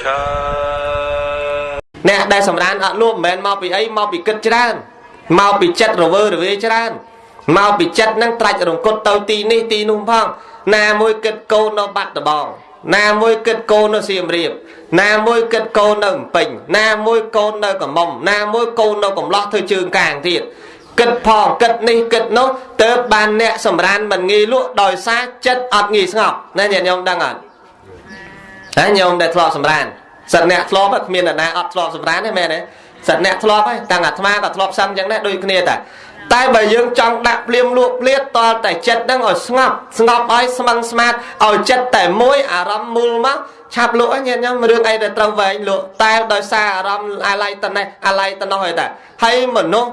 ឆាអ្នកដែលសម្រានអត់លួមិនមែនមកពីអីមកពីគិតច្រើនមកពីចិត្តរវើរវាយច្រើនមកពីចិត្តហ្នឹងត្រាច់រង្គត់ទៅទីនេះទីនោះផងណាមួយគិតកូននៅបាត់ដបងណាមួយគិតកូននៅសៀមរាបណាមួយគិតកូននៅភ្នំពេញណាមួយកូននៅកំមុំណាមួយកូននៅកំឡោះធ្វើជើងកាងទៀតគិតផងគិតនេះគិតនោះទៅបានអ្នកសម្រានមិនងាយលក់ដោយសារចិត្តអត់ងាយស្ងប់ណាញាតិញោមដឹងអត់ ហើយញោមដែលធ្លាប់សម្រានសិតអ្នកធ្លាប់គ្មាននរណាអត់ធ្លាប់សម្រានទេមែនទេសិតអ្នកធ្លាប់ហើយតាំងអាត្មាក៏ធ្លាប់សឹងចឹងដែរដូចគ្នាតែតែបើយើងចង់ដាក់ភ្លាមលក់ភ្លាតតលតែចិត្តហ្នឹងឲ្យស្ងប់ស្ងប់ឲ្យស្មឹងស្មាតឲ្យចិត្តតែមួយអារម្មណ៍មូលមកឆាប់លក់ហ្នឹងញាតិញោមរឿងអីដែលត្រូវវែងលក់តែដោយសារអារម្មណ៍អាឡ័យតនេះអាឡ័យតនោះហើយតាហើយមនុស្ស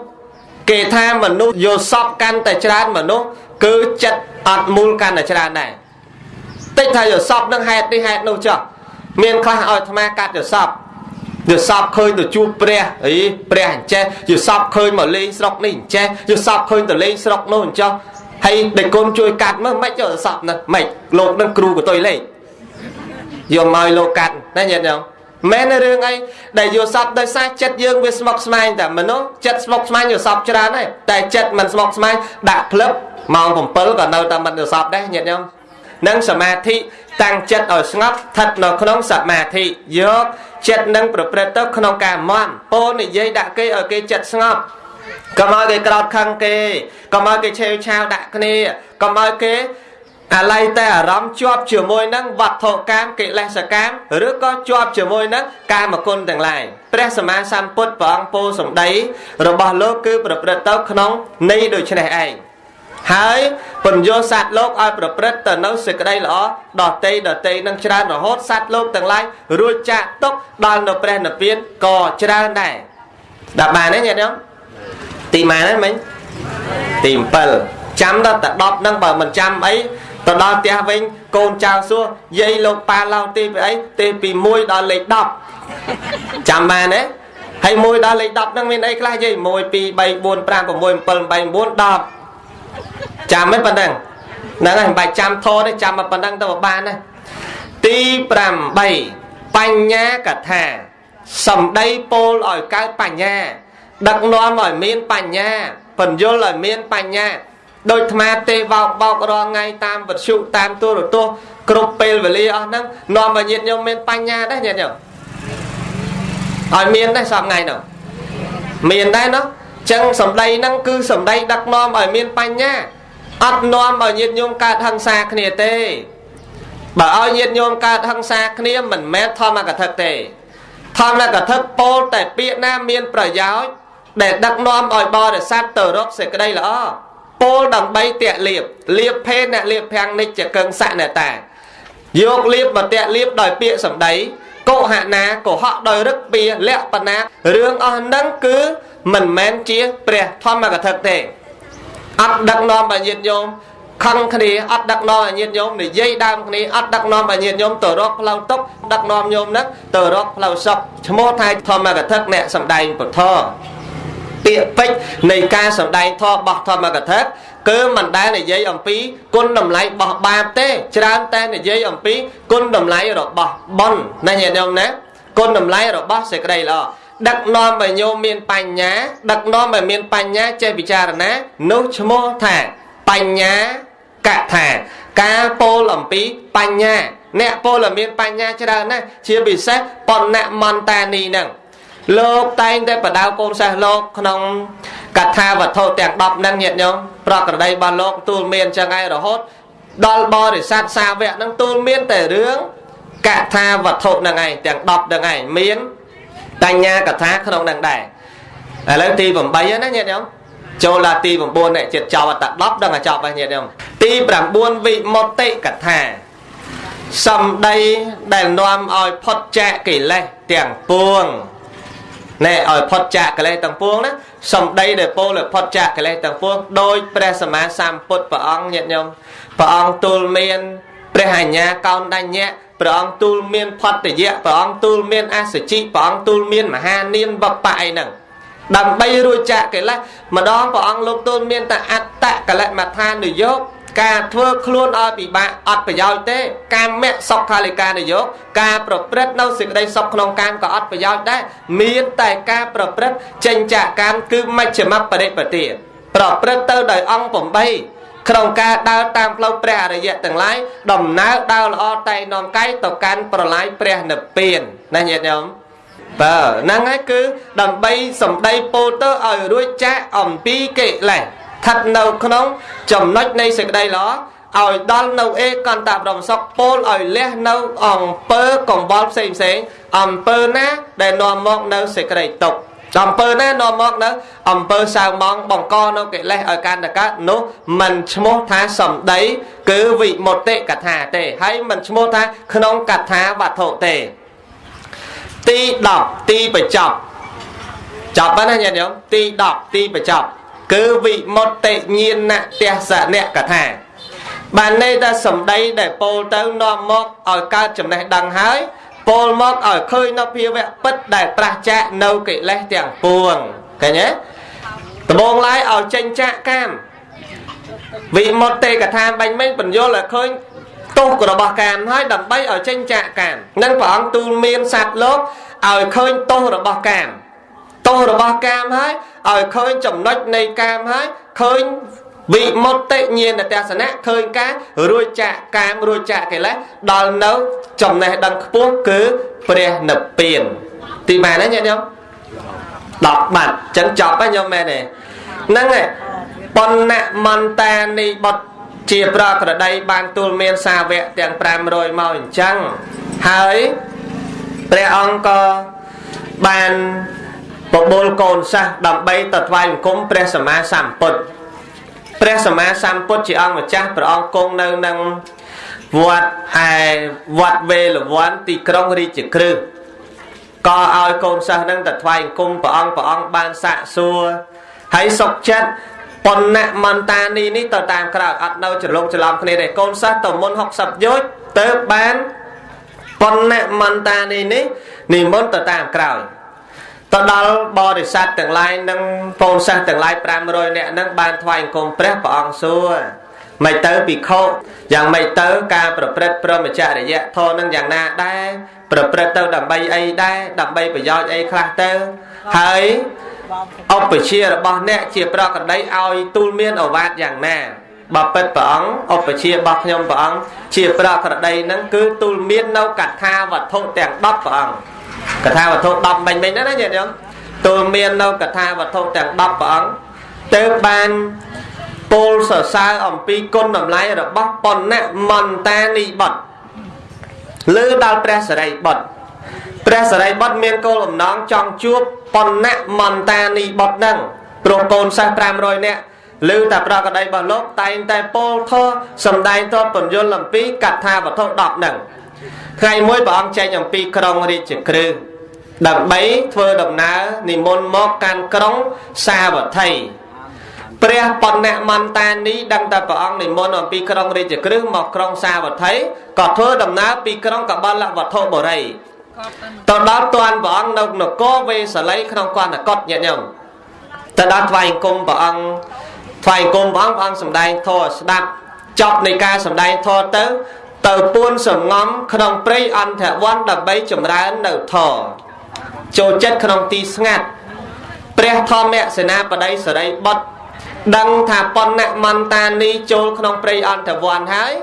គេថាមនុស្សយកសពកាន់តែច្រើនមនុស្សគឺចិត្តអត់មូលកាន់តែច្រើនដែរតិចថាយកសពនឹងហេតុនេះហេតុនោះចុះ មានខ្លះឲ្យអាត្មាកាត់យកសពយល់សពឃើញទៅជួបព្រះអីព្រះអញ្ចេះយល់សពឃើញមកលេងស្រុកនេះអញ្ចេះយល់សពឃើញទៅលេងស្រុកនោះអញ្ចោះហើយដេកគុណជួយកាត់មើលមិនយកសពហ្នឹងមិនលោកនឹងគ្រូកតុយលេងយកមកឲ្យលោកកាត់ណាញាតិញោមមែនរឿងអីដែលយកសពដោយសារចិត្តយើងវាស្មុកស្មាញតែមនុស្សចិត្តស្មុកស្មាញយកសពច្រើនហើយតែចិត្តមិនស្មុកស្មាញដាក់ផ្លឹបម៉ោង7ក៏នៅតែមិនយកសពដែរញាតិញោមនឹងសមាធិ តាំងចិត្តឲ្យស្ងប់ស្ថិតនៅក្នុងសមាធិយកចិត្តនឹងប្រព្រឹត្តទៅក្នុងការមន់ពោលនិយាយដាក់គេឲ្យគេចិត្តស្ងប់កុំឲ្យគេក្រោតខឹងគេកុំឲ្យគេឆេវឆាវដាក់គ្នាកុំឲ្យគេអាឡ័យតែអារម្មណ៍ជាប់ជាមួយនឹងវត្ថុកាមកិលេសកម្មឬក៏ជាប់ជាមួយនឹងកាមគុណទាំងឡាយព្រះសម្មាសម្ពុទ្ធព្រះអង្គពោលសម្ដីរបស់លោកគឺប្រព្រឹត្តទៅក្នុងន័យដូចនេះឯង ហើយពន្យល់សត្វលោកឲ្យប្រព្រឹត្តទៅនៅសេចក្តីល្អដតេដតេនឹងច្រើនរហូតសត្វលោកទាំងឡាយរួចចាក់ទុកដល់នៅព្រះនិព្វានក៏ច្រើនដែរដល់បានទេញាតិញោមទីម៉ានហ្នឹងមិញទី7ចាំដល់តែ10ហ្នឹងបើមិនចាំអីទៅដល់ផ្ទះវិញកូនចៅសួរយាយលោកប៉ាឡោទីពីអីទីពី1ដល់លេខ10ចាំបានទេហើយ1ដល់លេខ10ហ្នឹងមានអីខ្លះយាយ1 2 3 4 5 6 7 8 9 10 ចាំមិនប៉ុណ្ណឹងហ្នឹងហើយមិនបាច់ចាំធរទេចាំមកប៉ុណ្ណឹងទៅបានណាទី8បញ្ញាកថាសំដីពោលឲ្យកើតបញ្ញា ដឹកនាំឲ្យមានបញ្ញាបញ្យលឲ្យមានបញ្ញាដូចអាត្មាទេវោកបោករងថ្ងៃតាមវិទ្យុតាមទូរទស្សន៍គ្រប់ពេលវេលាអស់ហ្នឹងនាំឲ្យញាតិញោមមានបញ្ញាដែរញាតិញោមឲ្យមានដែរសពថ្ងៃនោះមានដែរនោះ ចឹងសម្ដីហ្នឹងគឺសម្ដីដឹកនាំឲ្យមានបញ្ញាអត់នាំឲ្យញាតិញោមកើតហិង្សាគ្នាទេបើឲ្យញាតិញោមកើតហិង្សាគ្នាមិនមែនធម្មកថាទេធម្មកថាពោលតែពាក្យណាមានប្រយោជន៍ដែលដឹកនាំឲ្យបរិស័ទទៅរកសេចក្តីល្អពោលដើម្បីតេលៀបលៀបភេទអ្នកលៀបភាំងនិច្ចកឹងសៈអ្នកតាយកលៀបមកតេលៀបដោយពាក្យសម្ដីកុហណាកុហកដោយរឹកពីលក្ខណៈរឿងអស់ហ្នឹងគឺ មិនមែនជាព្រះធម្មកថាទេអត់ដឹកនាំឲ្យញាតិញោមខឹងគ្នាអត់ដឹកនាំឲ្យញាតិញោមនិយាយដើមគ្នាអត់ដឹកនាំឲ្យញាតិញោមទៅរកផ្លូវទុកដឹកនាំញោមនឹងទៅរកផ្លូវសុខឈ្មោះថាធម្មកថាអ្នកសំដែងពុទ្ធពាក្យពេចន៍នៃការសំដែងធម៌របស់ធម្មកថាគឺមិនដែលនិយាយអំពីគុណតម្លៃរបស់បាបទេច្រើនតែនិយាយអំពីគុណតម្លៃរបស់បុណ្យណាញាតិញោមណាគុណតម្លៃរបស់សេចក្តីល្អ ដឹកនាំឲ្យញោមមានបញ្ញាដឹកនាំឲ្យមានបញ្ញាចេះពិចារណានោះឈ្មោះថាបញ្ញាកថាការពោលអំពីបញ្ញាអ្នកពោលឲ្យមានបញ្ញាច្រើនណាស់ជាពិសេសបណ្ណមន្តានីហ្នឹងលោកតែងតែបដៅកូនសិស្សលោកក្នុងកថាវត្ថុទាំង10ហ្នឹងញាតិញោមប្រក្រតីរបស់លោកទូលមានចឹងឯងរហូតដល់បរិស័ទសាវកហ្នឹងទូលមានតែរឿងកថាវត្ថុហ្នឹងឯងទាំង10ហ្នឹងឯងមាន បញ្ញាកថាក្នុងនឹងដែរឥឡូវទី8ណាញាតិញោមចូលដល់ទី9នេះចិត្តចប់តែ10ដឹងតែចប់ហើយញាតិញោមទី9វិមុតិកថាសំដីដែលនាំឲ្យផុតចាកកិលេសទាំងពួងណែឲ្យផុតចាកកិលេសទាំងពួងណាសំដីដែលពោលឲ្យផុតចាកកិលេសទាំងពួងដោយព្រះសម្មាសម្ពុទ្ធព្រះអង្គញាតិញោមព្រះអង្គទូលមានព្រះអញ្ញាកោនដញ្ញៈ ព្រះអង្គទូលមានផតយៈព្រះអង្គទូលមានអសជិព្រះអង្គទូលមានមហានាមបបៈអីហ្នឹងដើម្បីរួចចាកកិលេសម្ដងព្រះអង្គលោកទូលមានតែអត្តកិលេសមថានុយោគការធ្វើខ្លួនឲ្យពិបាកអត់ប្រយោជន៍ទេកាមៈសុខាលិកានយោការប្រព្រឹត្តនៅសេចក្តីសុខក្នុងកាមក៏អត់ប្រយោជន៍ដែរមានតែការប្រព្រឹត្តចេញចាកកាមគឺមជ្ឈមបរិបទាប្រព្រឹត្តទៅដោយអង្គ8 ក្នុងការដើរតាមផ្លូវព្រះអរិយទាំងឡាយដំណើរដើរល្អតែនាំកាយទៅកាន់ប្រឡាយព្រះនិព្វានណាញាតិញោមបើហ្នឹងហើយគឺដើម្បីសម្ដីពោលទៅឲ្យរួចចាកអំពីកិលេសស្ថិតនៅក្នុងចំណុចនៃសេចក្តីល្អឲ្យដល់នៅអេកន្តប្រមសុខពោលឲ្យលះនៅអង្គើកង្វល់ផ្សេងផ្សេងអង្គើណាដែលនាំមកនៅសេចក្តីទុក្ខ អំពើណានាំមកនៅអំពើសៅម៉ងបង្កនៅកិលេសឲ្យកាន់តែកើតនោះមិនឈ្មោះថាសំដីគឺវិមុតតិកថាទេហើយមិនឈ្មោះថាក្នុងកថាវត្ថុទេទី10ទីបញ្ចប់ចប់ហើយណាញាតិញោមទី10ទីបញ្ចប់គឺវិមុតតិញាណទេសនៈកថាបានន័យថាសំដីដែលពោលទៅនាំមកឲ្យកើតចំណេះដឹងហើយ ពោលមកឲ្យឃើញនៅភាវៈពិតដែលប្រះចាកនៅកិលេសទាំងពួងឃើញទេដំបងឡាយឲ្យចេញចាកកាមវិមុតទេកថាបាញ់មិញបញ្យល់ឲ្យឃើញទោសរបស់កាមហើយដើម្បីឲ្យចេញចាកកាមនឹងព្រះអង្គទូលមានសត្វលោកឲ្យឃើញទោសរបស់កាមទោសរបស់កាមហើយឲ្យឃើញចំណុចនៃកាមហើយឃើញ វិមុតតិញាណទស្សនៈឃើញការរួចចាកកាមរួចចាកកិលេសដល់នៅចំណេះដឹងខ្ពស់គឺព្រះនិព្វានទីម៉ែនណាញាតិញោម10បាត់អញ្ចឹងចប់ហើយញោមមែនទេហ្នឹងហើយបណ្ណមន្តានីបុត្រជាប្រក្រតីបានទូលមានសាវកទាំង500មកអញ្ចឹងហើយព្រះអង្គក៏បានបបួលកូនសាសដើម្បីទៅថ្វាយបង្គំព្រះសម្មាសម្ពុទ្ធ ព្រះសម្មាសម្ពុទ្ធជាអង្គម្ចាស់ព្រះអង្គគង់នៅនឹងវត្តឯវត្តវេលវ័នទីក្រុងរាជក្រឹសក៏ឲ្យកូនសិស្សនឹងទៅថ្វាយអង្គមព្រះអង្គព្រះអង្គបានសាកសួរហើយសុខចិត្តបណ្ណមន្តានីនេះទៅតាមក្រោយអត់នៅច្រឡំច្រឡំគ្នាទេកូនសិស្សទៅមុន60យោជទៅបានបណ្ណមន្តានីនេះនិមន្តទៅតាមក្រោយ ទៅដល់បរិស័ទទាំងឡាយនិងកូនសិស្សទាំងឡាយ500នាក់នឹងបានថ្វាយអង្គមព្រះព្រះអង្គសួរមិនទៅពិខុយ៉ាងម៉េចទៅការប្រព្រឹត្តព្រមចរិយធម៌នឹងយ៉ាងណាដែរប្រព្រឹត្តទៅដើម្បីអីដែរដើម្បីប្រយោជន៍អីខ្លះទៅហើយឧបជារបស់អ្នកជាប្រកដីឲ្យទូលមានអវាទយ៉ាងណាបបិទ្ធព្រះអង្គឧបជារបស់ខ្ញុំព្រះអង្គជាប្រកដីនឹងគឺទូលមាននៅកថាវត្ថុទាំង10ព្រះអង្គ កថាវត្ថុ10មិញមិញណាញាតិញោមទូលមាននៅកថាវត្ថុទាំង10ព្រះអង្គទៅបានពោលសរសើរអំពីគុណតម្លៃរបស់បណ្ណមន្តានីបុត្រលើដល់ព្រះសរិបុត្រព្រះសរិបុត្រមានគោលបំណងចង់ជួបបណ្ណមន្តានីបុត្រនឹងព្រោះកូនសិស្ស500នាក់ឬតែប្រកដីរបស់លោកតែងតែពោលធរសំដែងតបបញ្យលអំពីកថាវត្ថុ10ហ្នឹង ថ្ងៃមួយព្រះអង្គចែកអំពីក្រុងរាជក្រឹសដើម្បីធ្វើដំណើរនិមន្តមកកាន់ក្រុងសាវត្ថីព្រះបណ្ណមន្តានីដឹងតែព្រះអង្គនិមន្តអំពីក្រុងរាជក្រឹសមកក្រុងសាវត្ថីក៏ធ្វើដំណើរពីក្រុងកបលវត្ថុបុរីទៅដល់តាន់ព្រះអង្គនៅនគរវេសាលីក្នុងកណ្ដកតញាតិញោមទៅដល់ថ្វាយអង្គមព្រះអង្គថ្វាយអង្គមព្រះអង្គព្រះអង្គសម្ដែងធម៌ស្ដាប់ចប់នៃការសម្ដែងធម៌ទៅ ទៅពួនសំងំក្នុងព្រៃអន្តរវ័នដើម្បីចម្រើននៅធម៌ចូលចិត្តក្នុងទីស្ងាត់ព្រះធម្មសេនាបតីសរិបុត្រដឹងថាបណ្ណមន្តានីចូលក្នុងព្រៃអន្តរវ័នហើយ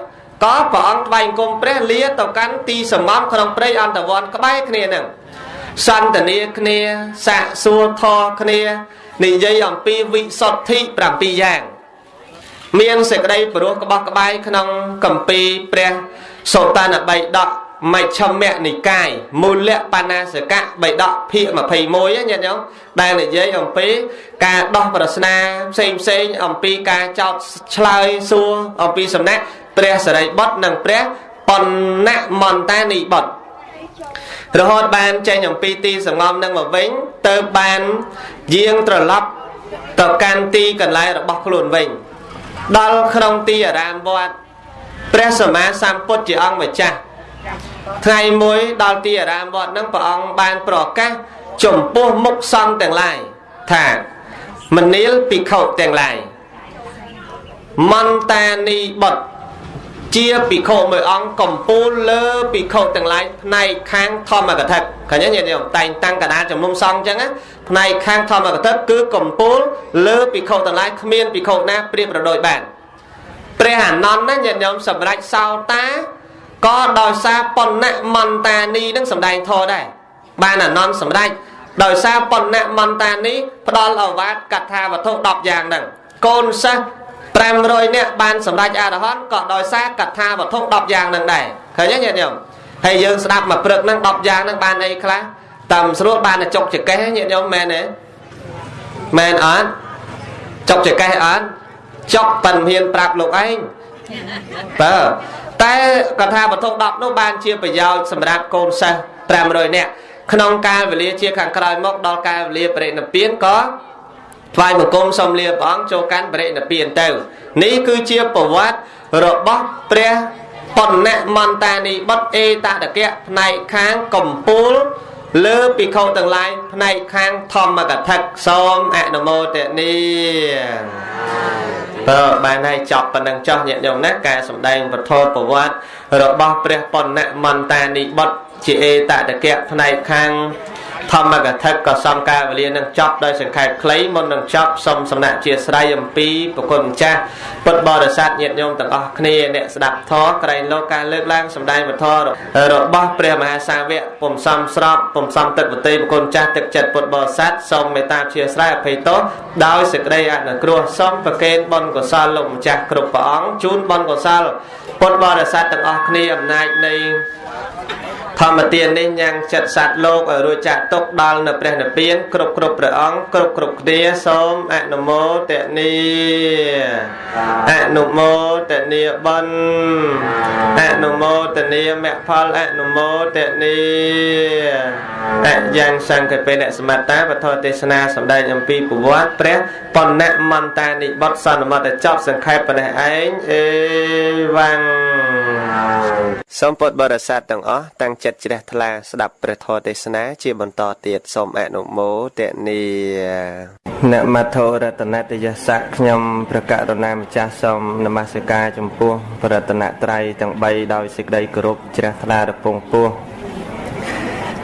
ក៏ព្រះអង្គថ្វាយអង្គមព្រះលាទៅកាន់ទីសំងំក្នុងព្រៃអន្តរវ័នក្បែរគ្នានឹងសន្តានាគ្នាសាកសួរធរគ្នានិយាយអំពីវិសុទ្ធិ7យ៉ាង មានសេចក្តីព្រោះក្បោះក្បាយក្នុងកម្ពីព្រះសូតានបៃដកមជ្ឈមនិកាយមូលៈបាណាសកៈបៃដកភាគ21ញាតិញោមដែលនិយាយអំពីការដោះប្រស្នាផ្សេងផ្សេងអំពីការចោតឆ្លើយសួរអំពីសំណាក់ព្រះសរិបុត្រនិងព្រះបណ្ណមន្តានីបុត្ររហូតបានចេញអំពីទីសងំនឹងមកវិញទៅបានយាងត្រឡប់ទៅកាន់ទីកន្លែងរបស់ខ្លួនវិញ ដល់ក្នុងទីអារាមវត្តព្រះសម្មាសម្ពុទ្ធជាអង្គម្ចាស់ថ្ងៃមួយដល់ទីអារាមវត្តហ្នឹងព្រះអង្គបានប្រកាសចំពោះមុខសង្ឃទាំងឡាយថាមនាលភិក្ខុទាំងឡាយមន្តានីបុត្រ ជាភិក្ខុមួយអង្គកំពូលលើភិក្ខុទាំងឡាយផ្នែកខាងធម្មកថាឃើញទេញាតិញោមតែងតាំងកដាលជំនុំសង្ឃអញ្ចឹងណាផ្នែកខាងធម្មកថាគឺកំពូលលើភិក្ខុទាំងឡាយគ្មានភិក្ខុណាប្រៀបប្រដូចបានព្រះអានន្ទណាញាតិញោមសម្រាប់សោតាក៏ដោយសារបណ្ណមន្តានីនឹងសម្ដែងធរដែរបានអានន្ទសម្រាប់ដោយសារបណ្ណមន្តានីផ្ដល់អវាទកថាវត្ថុ10យ៉ាងហ្នឹងកូនសិស្ស 500នាក់បានសម្រេចអរហន្តក៏ដោយសារកថាវត្ថុ10យ៉ាងហ្នឹងដែរឃើញទេញាតិញោមហើយយើងស្ដាប់មកព្រឹកហ្នឹង10យ៉ាងហ្នឹងបានអីខ្លះតាមស្រួលបានតែចុកចកេះញាតិញោមមែនទេមែនអត់ចុកចកេះអត់ចុកប៉ិនហ៊ានប្រាប់លោកឯងបើតែកថាវត្ថុ10នោះបានជាប្រយោជន៍សម្រាប់កូនសិស្ស500នាក់ក្នុងកាលវេលាជាខាងក្រោយមកដល់កាលវេលាបរិនិព្វានក៏ ថ្វាយបង្គំសូមលាព្រះអង្គចូលកាន់បរិនិព្វានទៅ នេះគឺជាប្រវត្តិរបស់ព្រះបណ្ណមន្តានីបុត្រអេតតកៈផ្នែកខាងកម្ពូលលើភិក្ខុទាំងឡាយផ្នែកខាងធម្មកថាសូមអនុមោទនីតើបានហើយចប់ប៉ុណ្ណឹងចោះញាតិញោមណាការសម្ដែងពធប្រវត្តិរបស់ព្រះបណ្ណមន្តានីបុត្រជាអេតតកៈផ្នែកខាង ធម្មកថាក៏សំការវេលានឹងចប់ដោយសង្ខេបខ្លីមុននឹងចប់សូមសំណាក់ជាស្រ័យអំពីប្រគុណម្ចាស់ពុទ្ធបរិស័ទញាតិញោមទាំងអស់គ្នាអ្នកស្ដាប់ធម៌ក្រែងលោកការលើកឡើងសម្ដែងពធរបស់ព្រះមហាសាវកពុំសំស្របពុំសំទឹកវតីប្រគុណម្ចាស់ទឹកចិត្តពុទ្ធបរិស័ទសូមមេត្តាជាស្រ័យអភ័យទោសដោយសេចក្តីអនុគ្រោះសូមប្រគេនបុណ្យកុសលលោកម្ចាស់គ្រប់ព្រះអង្គជូនបុណ្យកុសល ពុទ្ធបរិស័ទទាំងអស់គ្នាអំណាចនៃធម្មទាននេះញ៉ាំងចិត្តសត្វលោកឲ្យរួចចាក់ទុកដល់នៅព្រះនិព្វានគ្រប់គ្រប់ព្រះអង្គគ្រប់គ្រប់គ្នាសូមអនុមោទនីអនុមោទនីបុណ្យអនុមោទនីមគ្គផលអនុមោទនីអយ៉ាងសង្ឃពេលអ្នកសមត្តាវត្ថុទេសនាសម្ដែងអំពីប្រវត្តិព្រះបណ្ណមន្តានិបុត្រសន្មតចប់សង្ខេបប៉ុណ្ណេះឯងអេវ៉ាំងសូមពុទ្ធបរិស័ទទាំងអស់តាំងចិត្តជ្រះថ្លាស្ដាប់ព្រះធម៌ទេសនា ជាបន្តទៀតសូមអនុមោទនីនមថោរតនតយស័កខ្ញុំព្រះករុណាម្ចាស់សូមនមស្ការចំពោះបរតនត្រ័យទាំង3ដោយសេចក្តីគោរពជ្រះថ្លារពងពោះ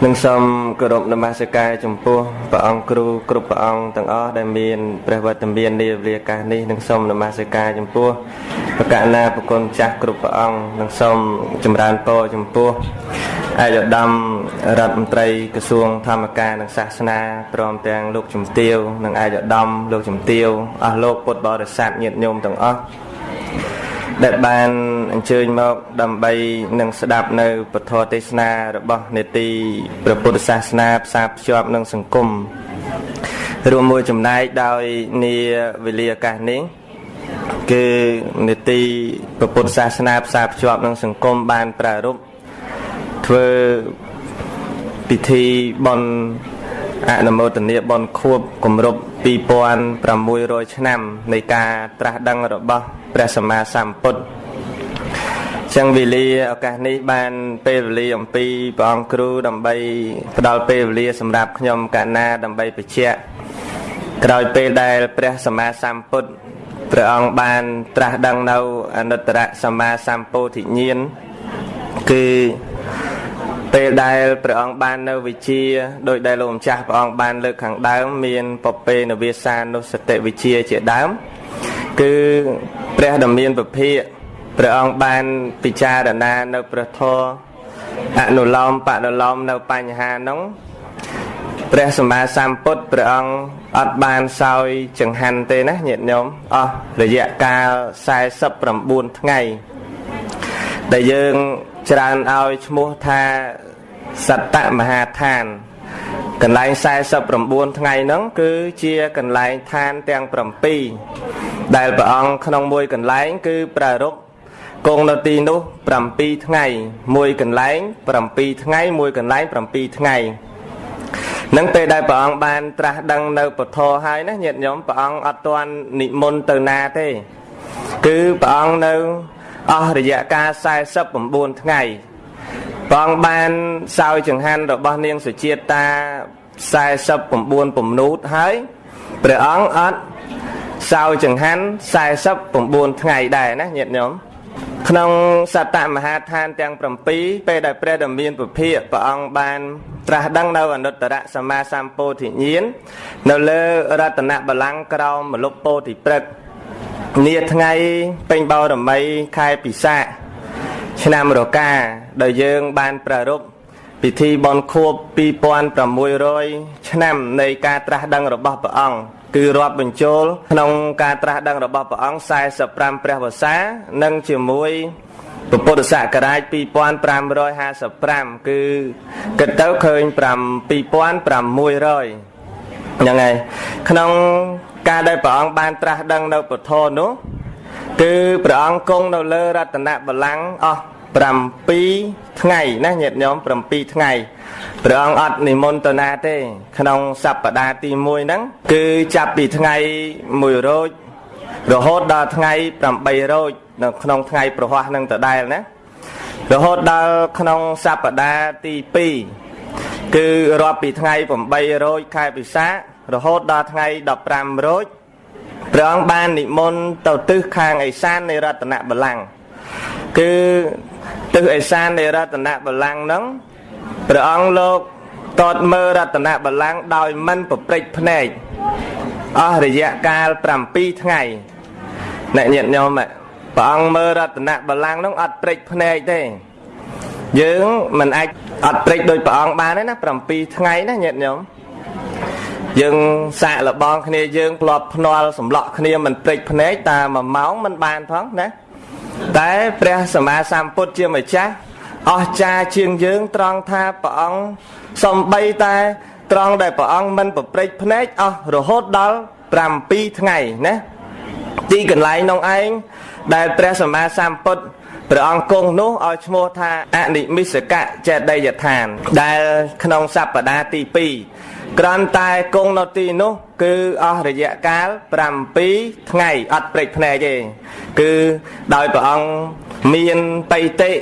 នឹងសូមគោរពនមស្ការចំពោះព្រះអង្គគ្រូគ្រប់ព្រះអង្គទាំងអស់ដែលមានព្រះវត្តមាននាវេលាកាសនេះនឹងសូមនមស្ការចំពោះប្រកាសណាប្រគុណចាស់គ្រប់ព្រះអង្គនឹងសូមចម្រើនពរចំពោះឯកឧត្តមរដ្ឋមន្ត្រីក្រសួងធម្មការនិងសាសនាព្រមទាំងលោកជំទាវនិងឯកឧត្តមលោកជំទាវអស់លោកពុទ្ធបរិស័ទញាតិញោមទាំងអស់ ដែលបានអញ្ជើញមកដើម្បីនឹងស្ដាប់នៅពធទេសនារបស់នេតិព្រះពុទ្ធសាសនាផ្សារភ្ជាប់នឹងសង្គមរួមមួយចំណែកដោយនាវេលាឱកាសនេះគឺនេតិព្រះពុទ្ធសាសនាផ្សារភ្ជាប់នឹងសង្គមបានប្រារព្ធធ្វើពិធីបន់អនុមោទនាបន់ខួបគម្រប់2600ឆ្នាំនៃការត្រាស់ដឹងរបស់ ព្រះសម្មាសម្ពុទ្ធចឹងវេលាឱកាសនេះបានពេលវេលាអំពីព្រះអង្គគ្រូដើម្បីផ្ដល់ពេលវេលាសម្រាប់ខ្ញុំកណាដើម្បីបញ្ជាក់ក្រោយពេលដែលព្រះសម្មាសម្ពុទ្ធព្រះអង្គបានត្រាស់ដឹងនៅអនុត្តរសម្មាសម្ពោធិញ្ញាណគឺពេលដែលព្រះអង្គបាននៅវិជាដោយដែលលោកម្ចាស់ព្រះអង្គបានលើកខាងដើមមានពពេនវាសានុសតិវិជាជាដើម គឺព្រះដ៏មានពភាកព្រះអង្គបានពិចារណានៅព្រះធម៌អនុលោមបដិលោមនៅបញ្ហានោះព្រះសម្មាសម្ពុទ្ធព្រះអង្គអត់បានសោយចង្ហាន់ទេណាញាតិញោមអស់រយៈកាល49ថ្ងៃដែលយើងច្រើនឲ្យឈ្មោះថាសត្តមហាឋានកន្លែង49ថ្ងៃហ្នឹងគឺជាកន្លែងឋានទាំង7 ដែលព្រះអង្គក្នុងមួយកន្លែង គឺប្រារព្ធគង់នៅទីនោះ7ថ្ងៃមួយកន្លែង7ថ្ងៃមួយកន្លែង7ថ្ងៃនឹងពេលដែលព្រះអង្គបានត្រាស់ដឹងនៅពធហើយណាញាតិញោមព្រះអង្គអត់ទាន់និមន្តទៅណាទេ គឺព្រះអង្គនៅអស់រយៈកាល49ថ្ងៃព្រះអង្គបានសោយចង្ហាន់របស់នាងសុជាតិតា49ពំនូតហើយព្រះអង្គអត់ សៅចង្ហាន់49ថ្ងៃដែរណាញាតិញោមក្នុងសតមហាឋានទាំង7ពេលដែលព្រះដ៏មានពភាកព្រះអង្គបានត្រាស់ដឹងនៅអនុត្តរសម្មាសម្ពោធិញ្ញាណនៅលើរតនបល្ល័ង្កក្រោមមលុបពោធិព្រឹកនាថ្ងៃពេញបោរមីខែពិសាខឆ្នាំរកាដែលយើងបានប្រារព្ធពិធីបន់ខួប2600ឆ្នាំនៃការត្រាស់ដឹងរបស់ព្រះអង្គ គឺរាប់បញ្ចូលក្នុងការត្រាស់ដឹងរបស់ព្រះអង្គ45ព្រះវស្សានិងជាមួយពុទ្ធសករាជ2555គឺគិតទៅឃើញ7600ហ្នឹងហើយក្នុងការដែលព្រះអង្គបានត្រាស់ដឹងនៅពធនោះគឺព្រះអង្គគង់នៅលើរតនបល្ល័ង្កអស់7ថ្ងៃណាញាតិញោម7ថ្ងៃ ព្រះអង្គអត់និមន្តណាទេ ក្នុងសប្តាហ៍ទី1ហ្នឹងគឺចាប់ពីថ្ងៃ1រោចរហូតដល់ថ្ងៃ8រោចនៅក្នុងថ្ងៃប្រហ័សនឹងដដែលណារហូតដល់ក្នុងសប្តាហ៍ទី2គឺរាប់ពីថ្ងៃ8រោចខែពិសាខរហូតដល់ថ្ងៃ15រោចព្រះអង្គបាននិមន្តទៅទិសខាងឦសាននៃរតនបល្ល័ង្កគឺទិសឦសាននៃរតនបល្ល័ង្កហ្នឹង ព្រះអង្គលោកតតមើលរតនបល្ល័ង្កដោយមិនប្រព្រឹត្តភ្នែកអស់រយៈកាល7ថ្ងៃអ្នកញាតិញោមព្រះអង្គមើលរតនបល្ល័ង្កនោះអត់ព្រឹត្តភ្នែកទេយើងមិនអាចអត់ព្រឹត្តដោយព្រះអង្គបានទេណា7ថ្ងៃណាញាតិញោមយើងសាកលបងគ្នាយើងធ្លាប់ភ្នាល់សម្លក់គ្នាមិនព្រឹត្តភ្នែកតែ1ម៉ោងមិនបានផងណាតែព្រះសម្មាសម្ពុទ្ធជាម្ចាស់ អស្ចារ្យជាងយើងត្រង់ថាព្រះអង្គសំបីតែត្រង់ដែលព្រះអង្គមិនប្រព្រឹត្តភ្នែកអស់រហូតដល់7ថ្ងៃណាទីកន្លែងនោះឯងដែលព្រះសម្មាសម្ពុទ្ធព្រះអង្គគង់នោះឲ្យឈ្មោះថាអនិមិសកៈចេតយដ្ឋាន ដែលក្នុងសប្តាហ៍ទី2គ្រាន់តែគង់នៅទីនោះ គឺអស់រយៈកាល7ថ្ងៃអត់ព្រេចភ្នែកទេគឺដោយព្រះអង្គមានបៃតិ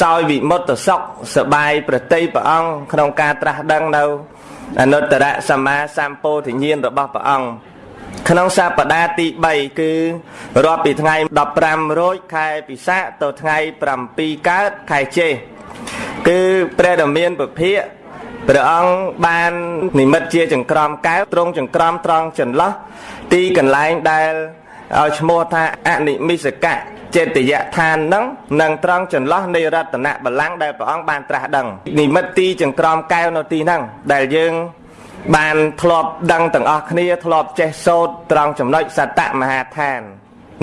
សោយវិមុតសុខសបាយប្រតិព្រះអង្គក្នុងការត្រាស់ដឹងនៅអនុត្តរសម្មាសម្ពោធិញ្ញាណរបស់ព្រះអង្គក្នុងសប្តាហ៍ទី3គឺរាប់ពីថ្ងៃ15រោចខែពិសាខទៅថ្ងៃ7កើតខែចេគឺព្រះដ៏មានពភាកព្រះអង្គបាននិមិត្តជាចង្ក្រមកែវត្រង់ចង្ក្រមត្រង់ចន្លោះទីកន្លែងដែលឲ្យឈ្មោះថាអនិមិសកៈ ចេតយដ្ឋាននឹងនឹងត្រង់ចន្លោះនៃរតនបល្ល័ង្កដែលព្រះអង្គបានត្រាស់ដឹងនិមិត្តទីចង្ក្រមកែវនៅទីហ្នឹងដែលយើងបានធ្លាប់ដឹងទាំងអស់គ្នាធ្លាប់ចេះសូត្រត្រង់ចំណុចសតមហាឋាន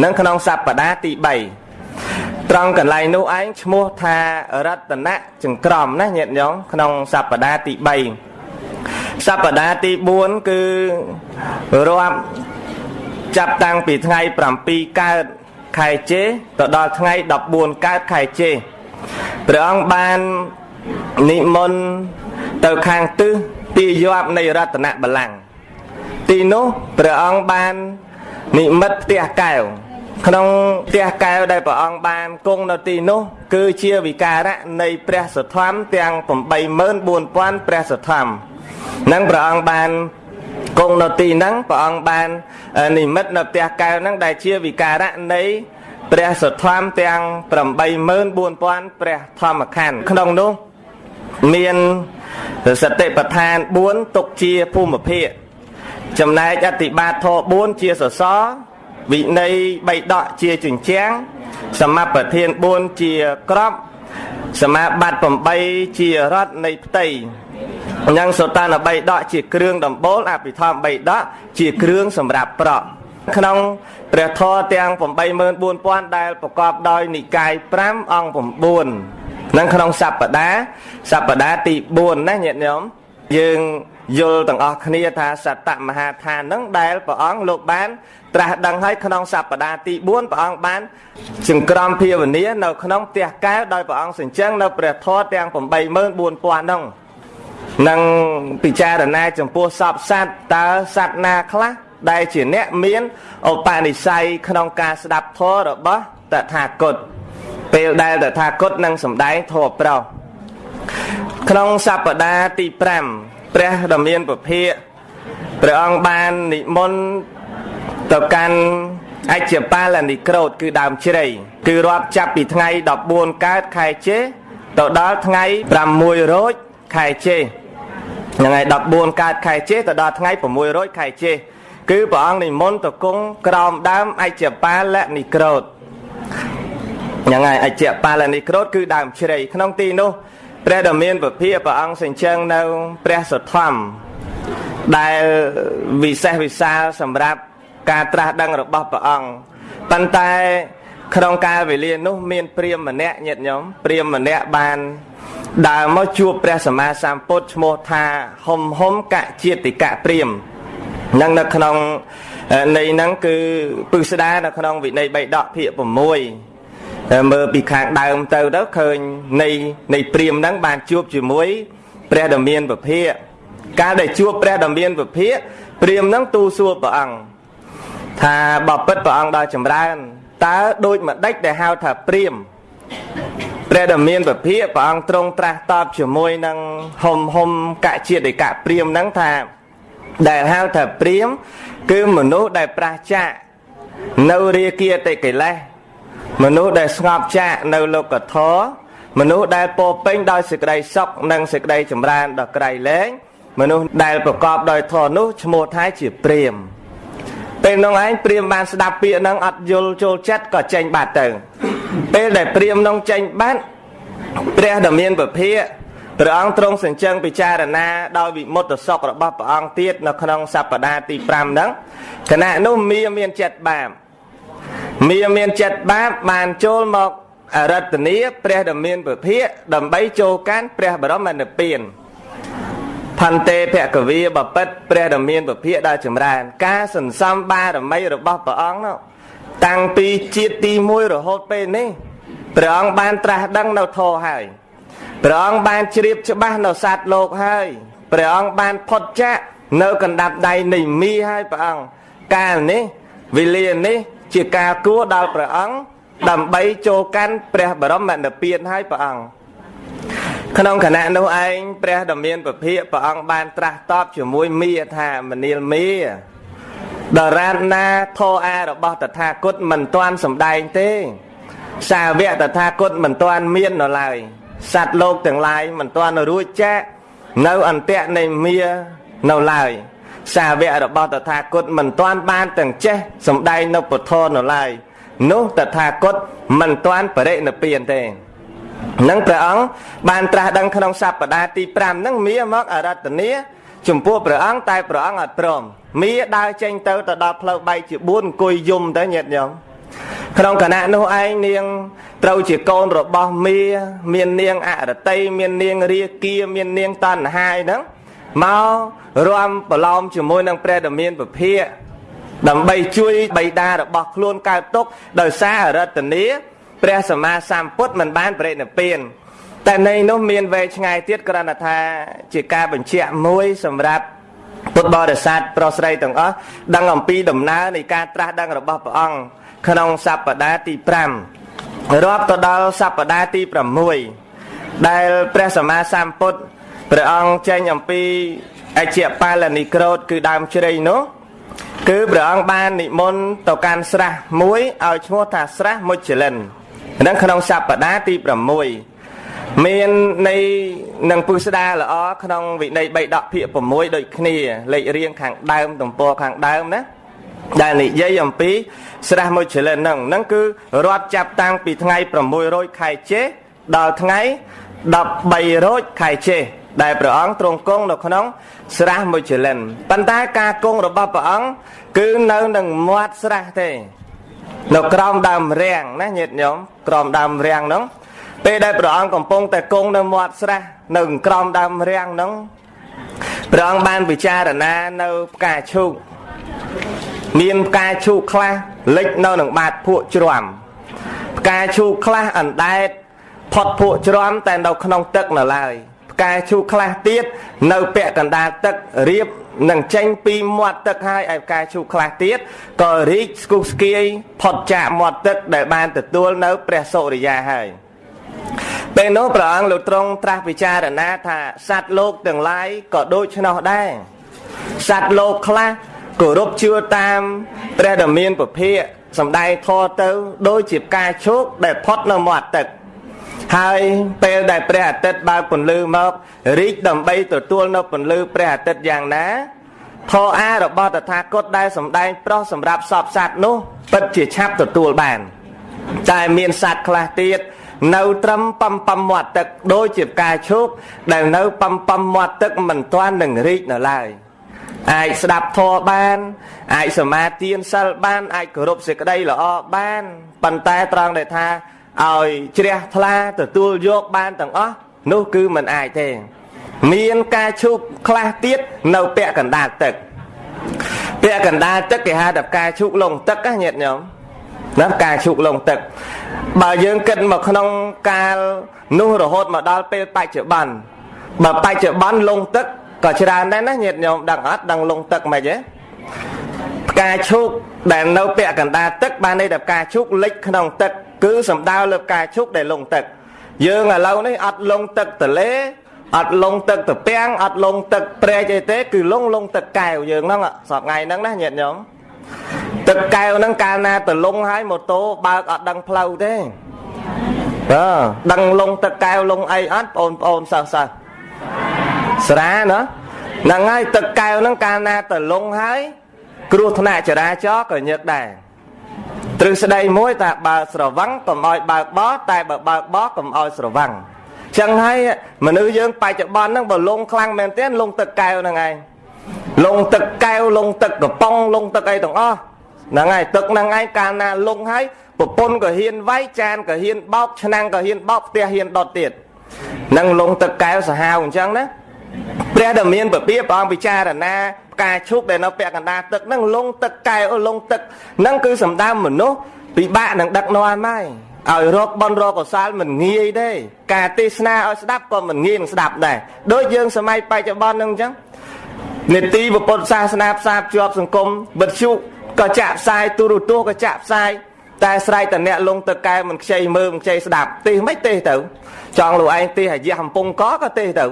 នឹងក្នុងសប្តាហ៍ទី3ត្រង់កន្លែងនោះឯងឈ្មោះថារតនចង្ក្រមណាញាតិញោមក្នុងសប្តាហ៍ទី3សប្តាហ៍ទី4គឺរាប់ចាប់តាំងពីថ្ងៃ7កើត ខែជេទៅដល់ថ្ងៃ14កើតខែជេព្រះអង្គបាននិមន្តទៅខាងទិសទីយាប់នៃរតនបល្ល័ង្កទីនោះព្រះអង្គបាននិមិត្តផ្ទះកែវក្នុងផ្ទះកែវដែលព្រះអង្គបានគង់នៅទីនោះ គឺជាវិការៈនៃព្រះសទ្ធំទាំង84000ព្រះសទ្ធំនឹងព្រះអង្គបាន គង់នៅទីហ្នឹងព្រះអង្គបាននិមិត្តនៅផ្ទះកែវហ្នឹងដែលជាវិការៈនៃព្រះសទ្ធំទាំង84000ព្រះធម្មខណ្ឌក្នុងនោះមានសតិប្បដ្ឋាន4ទុកជាភូមិភាគចំណែកអតិបាតធ4ជាសសរវិន័យ3ដកជាជញ្ជាំងសមបធាន4ជាក្របសមាបត្តិ8ជារត់នៃផ្ទៃ និងសតាន3ដកជាគ្រឿងដំបូលអភិធម្ម3ដកជាគ្រឿងសម្រាប់ប្រក់ក្នុងព្រះធម៌ទាំង84000ដែលប្រកបដោយនិកាយ5អង្គ9នឹងក្នុងសប្តាហ៍សប្តាហ៍ទី4ណាញាតិញោមយើងយល់ទាំងអស់គ្នាថាសតមហាឋាននឹងដែលព្រះអង្គលោកបាន ត្រាស់ដឹងហើយក្នុងសប្តាហ៍ទី4ព្រះអង្គបានចង្ក្រមភាវនានៅក្នុងផ្ទះកែវដោយព្រះអង្គសញ្ជឹងនៅព្រះធម៌ទាំង84000នោះ នឹងពិចារណាចំពោះសពសត្វតើសត្វណាខ្លះដែលជាអ្នកមានឧបនិស្ស័យក្នុងការស្ដាប់ធម៌របស់តថាគតពេលដែលតថាគតនឹងសម្ដែងធម៌ប្រោសក្នុងសប្តាហ៍ទី5ព្រះដ៏មានពភាកព្រះអង្គបាននិមន្តទៅកាន់អច្ចបាលនិក្រូតគឺដើមជ្រៃគឺរាប់ចាប់ពីថ្ងៃ14កើតខែចេទៅដល់ថ្ងៃ6រោចខែចេ ហ្នឹងហើយ14កើតខែចេទៅដល់ថ្ងៃ6រោចខែចេគឺព្រះអង្គនិមន្តទៅគង់ក្រោមដើមអច្ចបាលនិក្រូតហ្នឹងហើយអច្ចបាលនិក្រូតគឺដើមជ្រៃក្នុងទីនោះព្រះដ៏មានពភាព្រះអង្គសេចក្ដីនៅព្រះសទ្ធំដែលវិសេសវិសាលសម្រាប់ការត្រាស់ដឹងរបស់ព្រះអង្គប៉ុន្តែក្នុងកាលវេលានោះមានព្រាមម្នាក់ញាតិញោមព្រាមម្នាក់បាន ដើរមកជួបព្រះសម្មាសម្ពុទ្ធឈ្មោះថាហុំហុំកជាតិកៈព្រាមនឹងនៅក្នុងនៃហ្នឹងគឺពឹស្ដានៅក្នុងវិន័យ3ដកភាគ6មើលពីខាងដើមទៅទៅឃើញនៃនៃព្រាមហ្នឹងបានជួបជាមួយព្រះដ៏មានពភាកកាលដែលជួបព្រះដ៏មានពភាកព្រាមហ្នឹងទូសួរព្រះអង្គថាបបិទ្ធព្រះអង្គដល់ចម្រើនតើដូចម្ដេចដែលហៅថាព្រាម ព្រះដ៏មានពភាកព្រះអង្គទ្រង់ត្រាស់តបជាមួយនឹងហុំហុំកជាតិកៈព្រាមហ្នឹងថាដែលហៅថាព្រាម គឺមនុស្សដែលប្រះចាកនៅរាគាតិកិលេសមនុស្សដែលស្ងប់ចាកនៅលោកធរមនុស្សដែលពោពេញដោយសេចក្តីសុខនិងសេចក្តីចម្រើនដ៏ក្រៃលែងមនុស្សដែលប្រកបដោយធម៌នោះឈ្មោះថាជាព្រាមពេលនោះឯងព្រាមបានស្ដាប់ពាក្យហ្នឹងអត់យល់ចូលចិត្តក៏ចេញបាត់ទៅ ពេលដែលព្រាមនោះចេញបាត់ព្រះដ៏មានពភាកព្រះអង្គទ្រង់សញ្ជឹងពិចារណាដោយវិមុតសុខរបស់ព្រះអង្គទៀតនៅក្នុងសប្តាហ៍ទី5ហ្នឹងគណៈនោះមាមានចិត្តបាបមាមានចិត្តបាបបានចូលមកអរតនីព្រះដ៏មានពភាកដើម្បីចូលកាន់ព្រះបរមនិព្វានផន្តេភគវីបពិតព្រះដ៏មានពភាកដល់ចម្រើន ការសន្សំបារមីរបស់ព្រះអង្គនោះ តាំងពីជាតិទី1រហូតពេលនេះព្រះអង្គបានត្រាស់ដឹងនៅធម៌ហើយព្រះអង្គបានជ្រាបច្បាស់នៅសត្វលោកហើយព្រះអង្គបានផុតចាកនៅកណ្ដាប់ដៃនៃមីហើយព្រះអង្គកាលនេះវេលានេះជាការគួរដល់ព្រះអង្គដើម្បីចូលកាន់ព្រះបរមនិព្វានហើយព្រះអង្គក្នុងគណៈនោះឯងព្រះដ៏មានពភាកព្រះអង្គបានត្រាស់តបជាមួយមីថាមនាលមី ដរានណាធោអារបស់តថាគតមិនទាន់សម្ដែងទេ សាវកតថាគតមិនទាន់មាននៅឡើយសត្វលោកទាំងឡាយមិនទាន់រួចចាកនៅអន្តៈនៃមានៅឡើយសាវករបស់តថាគតមិនទាន់បានទាំងចេះសំដែងនៅពុទ្ធនៅឡើយនោះតថាគតមិនទាន់បរិនិព្វានទេនឹងព្រះអង្គបានត្រាស់ដឹងក្នុងសប្តាហ៍ទី5ហ្នឹងមាមកអរតនីចំពោះព្រះអង្គតែព្រះអង្គអត់ព្រម មាដើរចេញទៅទៅដល់ផ្លូវបែកជា4អង្គុយយំទៅញាតិញោមក្នុងគណៈនោះឯងនាងត្រូវជាកូនរបស់មាមាននាងអរតីមាននាងរាគាមាននាងតណ្ហាយហ្នឹងមករំប្រឡំជាមួយនឹងព្រះដ៏មានពភាកដើម្បីជួយបៃតារបស់ខ្លួនកើតទុកដោយសារអរតនីព្រះសម្មាសម្ពុទ្ធមិនបានបរិនិព្វានតែនៃនោះមានវែងឆ្ងាយទៀតគ្រាន់តែថាជាការបញ្ជាក់មួយសម្រាប់ ពុទ្ធបរិស័ទប្រុសស្រីទាំងអស់ដឹងអំពីដំណើរនៃការត្រាស់ដឹងរបស់ព្រះអង្គក្នុងសប្តាហ៍ទី5រាប់ទៅដល់សប្តាហ៍ទី6ដែលព្រះសម្មាសម្ពុទ្ធព្រះអង្គចេញអំពីអជ្ជបាលនិក្រូតគឺដើមជ្រៃនោះគឺព្រះអង្គបាននិមន្តទៅកាន់ស្រះមួយឲ្យឈ្មោះថាស្រះមុជលិនហ្នឹងក្នុងសប្តាហ៍ទី6 មាននៃនឹងពុស្ដាល្អក្នុងវិន័យ3ដកភាគ6ដូចគ្នាលេខរៀងខាងដើមទំព័រខាងដើមណាដែលនិយាយអំពីស្រះមុជលិនហ្នឹងហ្នឹងគឺរាប់ចាប់តាំងពីថ្ងៃ600ខែចេដល់ថ្ងៃ13រោចខែចេដែលព្រះអង្គទ្រង់គង់នៅក្នុងស្រះមុជលិនប៉ុន្តែការគង់របស់ព្រះអង្គគឺនៅនឹងមាត់ស្រះទេនៅក្រោមដើមរាំងណាញាតិញោមក្រោមដើមរាំងហ្នឹង ពេលដែលព្រះអង្គកំពុងតែគង់នៅមាត់ស្រះនៅក្រោមដើមរាំងហ្នឹងព្រះអង្គបានពិចារណានៅផ្កាឈូកមានផ្កាឈូកខ្លះលិចនៅនឹងបាតភក់ជ្រាំផ្កាឈូកខ្លះអណ្ដែតផុតភក់ជ្រាំតែនៅក្នុងទឹកនៅឡើយផ្កាឈូកខ្លះទៀតនៅពាក់កណ្ដាលទឹករៀបនឹងចេញពីមាត់ទឹកហើយឯផ្កាឈូកខ្លះទៀតក៏រីកស្គុះស្គាយផុតចាកមាត់ទឹកដែលបានទទួលនៅព្រះសូរិយាហើយ ពេលនោះព្រះអង្គលោកទ្រង់ត្រាស់ពិចារណាថាសត្វលោកទាំងឡាយក៏ដូច្នោះដែរសត្វលោកខ្លះគោរពជឿតាមព្រះដ៏មានពភាកសំដែងធរទៅដូចជាផ្កាឈូកដែលផុតនៅមាត់ទឹកហើយពេលដែលព្រះអាទិត្យបើកពន្លឺមករីកដើម្បីទទួលនៅពន្លឺព្រះអាទិត្យយ៉ាងណាធរអារបស់តថាគតដែលសំដែងប្រុសសម្រាប់សពសត្វនោះពិតជាឆាប់ទទួលបានតែមានសត្វខ្លះទៀត នៅត្រឹមប៉ំប៉ំមាត់ទឹកដូចជាផ្កាឈូកដែលនៅប៉ំប៉ំមាត់ទឹកមិនទាន់នឹងរីកនៅឡើយអាចស្ដាប់ធម៌បានអាចសមាទានសិលបានអាចគោរពសេចក្តីល្អបានប៉ុន្តែត្រង់ដែលថាឲ្យជ្រះថ្លាទទួលយកបានទាំងអស់នោះគឺមិនអាចទេ មានការឈូកខ្លះទៀតនៅពាក់កណ្ដាលទឹកពាក់កណ្ដាលទឹកគេហៅថាការឈូកលងទឹកណាញាតិញោមណាការឈូកលងទឹក បើយើងគិតមកក្នុងកាលនោះរហូតមកដល់ពេលបច្ចុប្បន្នបើបច្ចុប្បន្នលងទឹកក៏ច្រើនដែរណាញាតិញោមដឹងអត់ដឹងលងទឹកមិនទេផ្កាឈូកដែលនៅពាក់កណ្ដាលទឹកបានន័យថាផ្កាឈូកលិចក្នុងទឹកគឺសំដៅលើផ្កាឈូកដែលលងទឹក យើងឥឡូវនេះអត់លងទឹកទលេអត់លងទឹកត្រពាំងអត់លងទឹកព្រែកអីទេគឺលងលងទឹកកែវយើងហ្នឹងសពថ្ងៃហ្នឹងណាញាតិញោម ទឹកកែវហ្នឹងកាលណាទៅលងហើយម៉ូតូបើកអត់ដឹងផ្លូវទេអឺដឹងលងទឹកកែវលងអីអត់បងប្អូនសិស្សសិស្សស្រាណាហ្នឹងហើយទឹកកែវហ្នឹងកាលណាទៅលងហើយគ្រោះថ្នាក់ចរាចរណ៍ក៏ញឹកដែរទ្រឹស្ដីមួយថាបើស្រវឹងកុំឲ្យបើកបោះតែបើបើកបោះកុំឲ្យស្រវឹងចឹងហើយមនុស្សយើងបច្ចុប្បន្នហ្នឹងបើលងខ្លាំងមែនទែនលងទឹកកែវហ្នឹងឯងលងទឹកកែវលងទឹកកំប៉ុងលងទឹកអីទាំងអស់ ហ្នឹងហើយទឹកហ្នឹងឯងកាលណាលងហើយប្រពន្ធក៏ហ៊ានវាយចានក៏ហ៊ានបោកឆ្នាំងក៏ហ៊ានបោកផ្ទះហ៊ានដុតទៀតនឹងលងទឹកកែវសាហាវអញ្ចឹងណាព្រះដែលមានពពាព្រះអង្គពិចារណាផ្កាឈូកដែលនៅពាក់កណ្ដាលទឹកហ្នឹងលងទឹកកែវលងទឹកហ្នឹងគឺសំដៅមនុស្សពិបាកនឹងដឹកនាំហើយឲ្យរកបនរកកសលមិនងាយទេការទេសនាឲ្យស្ដាប់ក៏មិនងាយនឹងស្ដាប់ដែរដូចយើងសម័យបច្ចុប្បន្នហ្នឹងអញ្ចឹងនេតិពុទ្ធសាសនាផ្សារភ្ជាប់សង្គមវិទ្យុ ក៏ចាក់ផ្សាយទូរទស្សន៍ក៏ចាក់ផ្សាយតែស្រែកតអ្នកលងទៅកែមិនខ្ចីមើលមិនខ្ចីស្ដាប់ទេសមិនទេសទៅ ចង់លោកឯងទេសអាយះកំពុងកក៏ទេសទៅ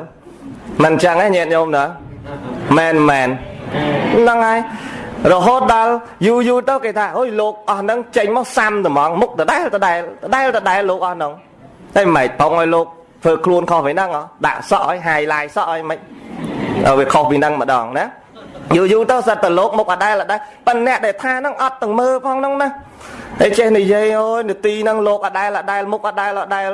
មិនអញ្ចឹងទេញាតិញោមណាមែនមែនហ្នឹងហើយរហូតដល់យូរយូរទៅគេថាអុយលោកអស់ហ្នឹងចេញមកសាំត្មងមុខដដែលដដែលដដែលដដែលលោកអស់ហ្នឹងតែមិនប្រងឲ្យលោកធ្វើខ្លួនខុសពីហ្នឹងដាក់សក់ឲ្យហាយឡាយសក់ឲ្យមិនវាខុសពីហ្នឹងម្ដងណា យូរយូរទៅសិតតលោកមុខអដែលអដែលប៉ុន្តែអ្នកដែលថាហ្នឹងអត់ទាំងមើលផងហ្នឹងណាតែចេះនិយាយអូយនាទីហ្នឹងលោកអដែលអដែលមុខអដែលអដែល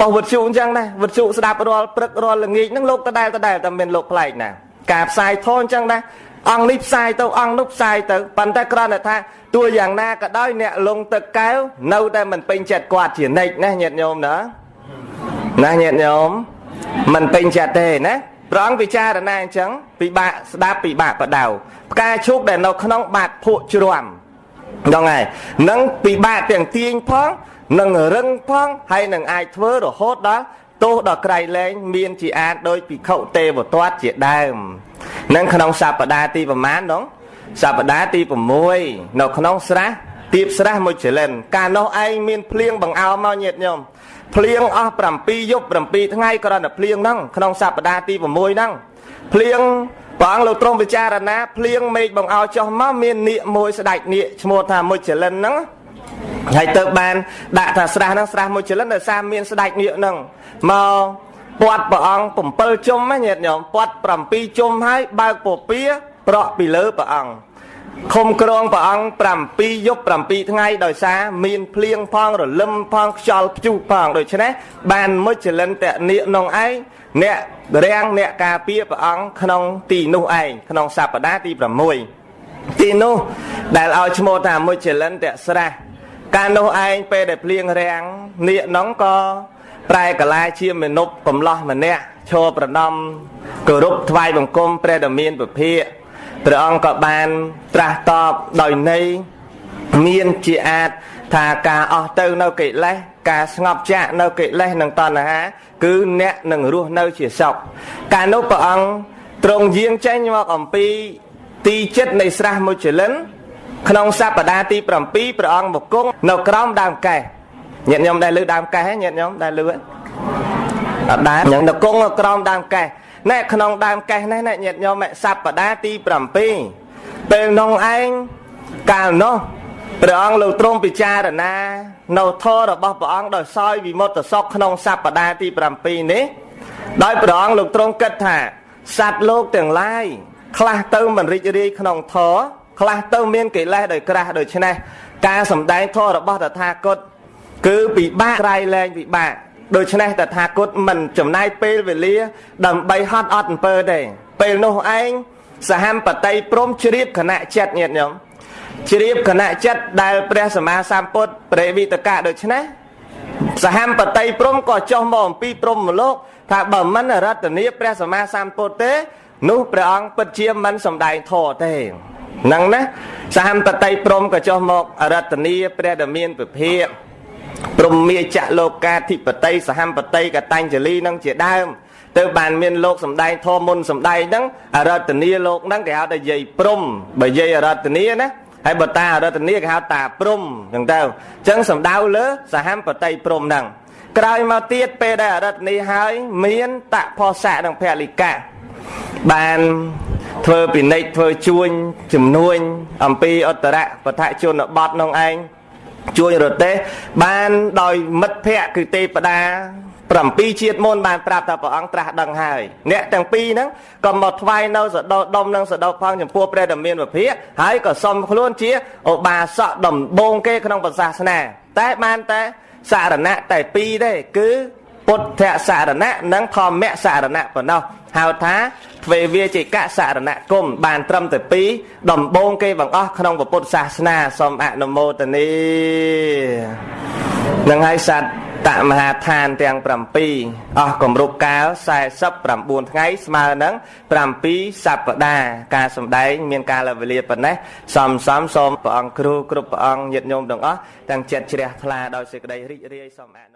បោះវិទ្យុអញ្ចឹងដែរវិទ្យុស្ដាប់រាល់ព្រឹករាល់ល្ងាចហ្នឹងលោកដដែលដដែលតែមានលោកប្លែកណាការផ្សាយធនអញ្ចឹងដែរអង្គនេះផ្សាយទៅអង្គនោះផ្សាយទៅប៉ុន្តែគ្រាន់តែថាទោះយ៉ាងណាក៏ដោយអ្នកលងទឹកកែវនៅតែមិនពេញចិត្តគាត់ជានិច្ចណាញាតិញោមណាណាញាតិញោមមិនពេញចិត្តទេណា ព្រះអង្គពិចារណាអញ្ចឹងពិបាកស្ដាប់ពិបាកបដៅផ្កាឈូកដែលនៅក្នុងបាតភក់ជ្រាំដល់ហើយនឹងពិបាកទាំងទាញផងនឹងរឹងផងហើយនឹងអាចធ្វើរហូតដល់ទោសដល់ក្រៃលែងមានជាអាចដោយភិក្ខុទេវទត្តជាដើមនឹងក្នុងសព្ទាទីប្រមាណនោះសព្ទាទី6នៅក្នុងស្រះទៀបស្រះមួយចលិនកាលនោះឯងមានភ្លៀងបង្អោមកញាតញោម ភ្លៀងអស់7យប់7ថ្ងៃគ្រាន់តែភ្លៀងហ្នឹងក្នុងសព្ទាទី6ហ្នឹងភ្លៀងព្រះអង្គលោកទ្រង់ពិចារណាភ្លៀងមេឃបង្អោចុះមកមាននាគមួយស្ដេចនាគឈ្មោះថាមុចលិនហ្នឹងហើយទៅបានដាក់ថាស្រះហ្នឹងស្រះមុចលិនដោយសារមានស្ដេចនាគហ្នឹងមកពាត់ព្រះអង្គ7ជុំណាញាតិញោមពាត់7ជុំហើយបើកពពាប្រក់ពីលើព្រះអង្គ ខុំក្រងព្រះអង្គ7យប់7ថ្ងៃដោយសារមានភ្លៀងផងរលឹមផងខ្យល់ព្យុះផងដូច្នេះបានមុចលិនតនិក្នុងឯងអ្នករាំងអ្នកការពារព្រះអង្គក្នុងទីនោះឯងក្នុងសព្ទាទី6ទីនោះដែលឲ្យឈ្មោះថាមុចលិនតស្រះកាលនោះឯងពេលដែលភ្លៀងរាំងនាគនោះក៏ប្រែកលាជាមនុស្សកំឡោះម្នាក់ឈរប្រណំគោរពថ្វាយបង្គំព្រះដ៏មានពភាក ព្រះអង្គក៏បានត្រាស់តបដោយន័យមានជាអាចថាការអស់ទៅនៅកិលេសការស្ងប់ចាក់នៅកិលេសនិងតណ្ហា គឺអ្នកនឹងរស់នៅជាសុខកាលនោះព្រះអង្គទ្រង់យាងចេញមកអំពីទីចិត្តនៃស្រះមុចលិន ក្នុងសព្ទាទី7ព្រះអង្គមកគង់នៅក្រោមដើមកេះញាតិញោមដែលលើដើមកេះញាតិញោមដែលលើអត់ដែរញ៉ឹងទៅគង់ក្រោមដើមកេះ ណែក្នុងដើមកេះនេះណែញាតិញោមសព្ទាទី7ពេលនងឯងកាលនោះព្រះអង្គលោកទ្រង់ពិចារណានៅធម៌របស់ព្រះអង្គដោយសោយវិមុតសុខក្នុងសប្តាហ៍ទី7នេះដោយព្រះអង្គលោកទ្រង់គិតថាសត្វលោកទាំងឡាយខ្លះទៅមិនរីករាយក្នុងធម៌ខ្លះទៅមានកិលេសដោយក្រាស់ដូច្នេះការសំដែងធម៌របស់តថាគតគឺពិបាកក្រៃលែងពិបាក ដូច្នេះតថាគតមិនចំណាយពេលវេលា ដើម្បីហត់អត់អំពើទេពេលនោះឯងសហមបតីព្រមជ្រាបគណៈចិត្តញាតិញោមជ្រាបគណៈចិត្តដែលព្រះសម្មាសម្ពុទ្ធព្រះវិតកៈដូច្នេះសហមបតីព្រមក៏ចុះមកអំពីព្រមលោក ថាបើមិនរតនីព្រះសម្មាសម្ពុទ្ធទេ នោះព្រះអង្គពិតជាមិនសំដែងធម៌ទេហ្នឹងណាសហមបតីព្រមក៏ចុះមកអរតនីព្រះដែលមានពភាក ព្រមមាចៈលោកាធិបតីសហមបតីកតញ្ញលីនឹងជាដើមទៅបានមានលោកសំដែងធម៌មុនសំដែងហ្នឹងអរតនីលោកហ្នឹងគេហៅថាយាយព្រំបើយាយអរតនីណាហើយបើតាអរតនីគេហៅតាព្រំអញ្ចឹងទៅអញ្ចឹងសំដៅលើសហមបតីព្រំហ្នឹងក្រោយមកទៀតពេលដែលអរតនីហើយមានតផោសៈនិងពលិកៈបានធ្វើពិនិត្យធ្វើជួញជំនួញអំពីអត្តរៈបឋជនបទនោះឯង ជួញរទេសបានដោយមិត្តភ័ក្តិគឺទេពតា7ជាតិមុនបានប្រាប់ថាព្រះអង្គត្រាស់ដឹងហើយអ្នកទាំងពីរហ្នឹងក៏មកថ្វាយនៅសដោដុំនិងសដោផងចំពោះព្រះដែលមានវិភាកហើយក៏សុំខ្លួនជាឧបាសកដំបងគេក្នុងពុទ្ធសាសនា តែបានតែសារណៈតែពីរទេគឺពុទ្ធសារណៈនិងធម្មសារណៈប៉ុណ្ណោះហៅថា ទ្វេវាជិកសារណគមបានត្រឹមតែ2ដំបូងគេបង្អស់ក្នុងពុទ្ធសាសនាសូមអនុមោទនីនឹងហើយសត្វតមហាឋានទាំង7អស់គម្រប់កាល49ថ្ងៃស្មើនឹង7សប្តាហ៍ការសម្ដែងមានកាលវេលាប៉ុណ្ណេះសំសំសូមព្រះអង្គគ្រូគ្រប់ព្រះអង្គញាតិញោមទាំងអស់ទាំងចិត្តជ្រះថ្លាដោយសេចក្តីរីករាយសូមអនុ